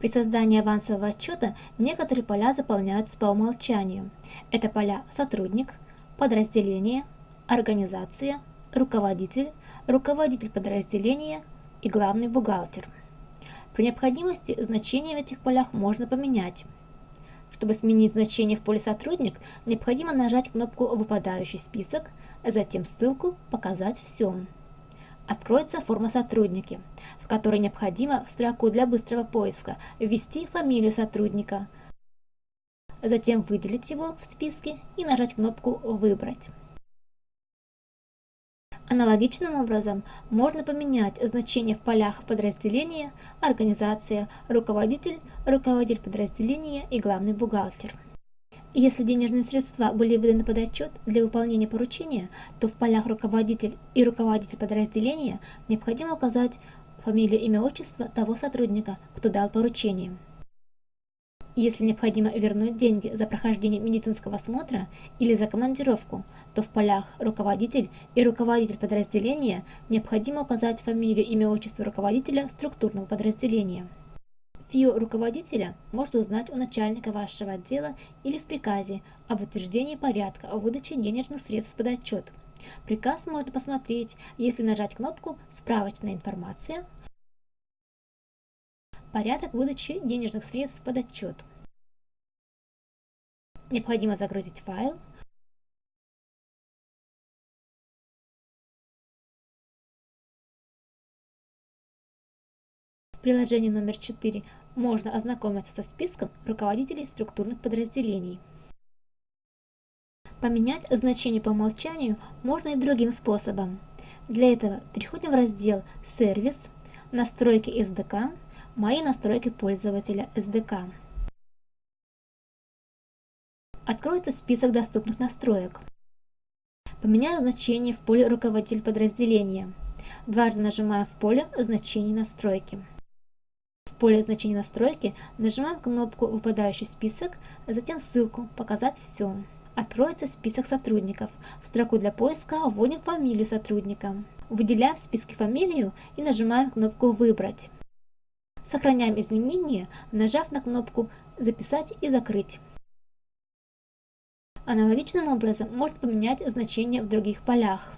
При создании авансового отчета некоторые поля заполняются по умолчанию. Это поля «Сотрудник», «Подразделение», «Организация», «Руководитель», «Руководитель подразделения» и «Главный бухгалтер». При необходимости значения в этих полях можно поменять. Чтобы сменить значение в поле «Сотрудник», необходимо нажать кнопку «Выпадающий список», затем ссылку «Показать все». Откроется форма «Сотрудники», в которой необходимо в строку для быстрого поиска ввести фамилию сотрудника, затем выделить его в списке и нажать кнопку «Выбрать». Аналогичным образом можно поменять значение в полях подразделения, организация, руководитель, руководитель подразделения и главный бухгалтер. Если денежные средства были выданы под отчет для выполнения поручения, то в полях руководитель и руководитель подразделения необходимо указать фамилию, имя, отчество того сотрудника, кто дал поручение. Если необходимо вернуть деньги за прохождение медицинского осмотра или за командировку, то в полях «Руководитель» и «Руководитель подразделения» необходимо указать фамилию, имя, отчество руководителя структурного подразделения. ФИО руководителя можно узнать у начальника вашего отдела или в приказе об утверждении порядка о выдаче денежных средств под отчет. Приказ можно посмотреть, если нажать кнопку «Справочная информация», Порядок выдачи денежных средств под отчет. Необходимо загрузить файл, В приложении номер 4 можно ознакомиться со списком руководителей структурных подразделений. Поменять значение по умолчанию можно и другим способом. Для этого переходим в раздел «Сервис», «Настройки SDK», «Мои настройки пользователя SDK». Откроется список доступных настроек. Поменяем значение в поле «Руководитель подразделения». Дважды нажимаем в поле «Значение настройки» поле значения настройки нажимаем кнопку «Выпадающий список», затем ссылку «Показать все». Откроется список сотрудников. В строку для поиска вводим фамилию сотрудника. Выделяем в списке фамилию и нажимаем кнопку «Выбрать». Сохраняем изменения, нажав на кнопку «Записать и закрыть». Аналогичным образом можно поменять значение в других полях.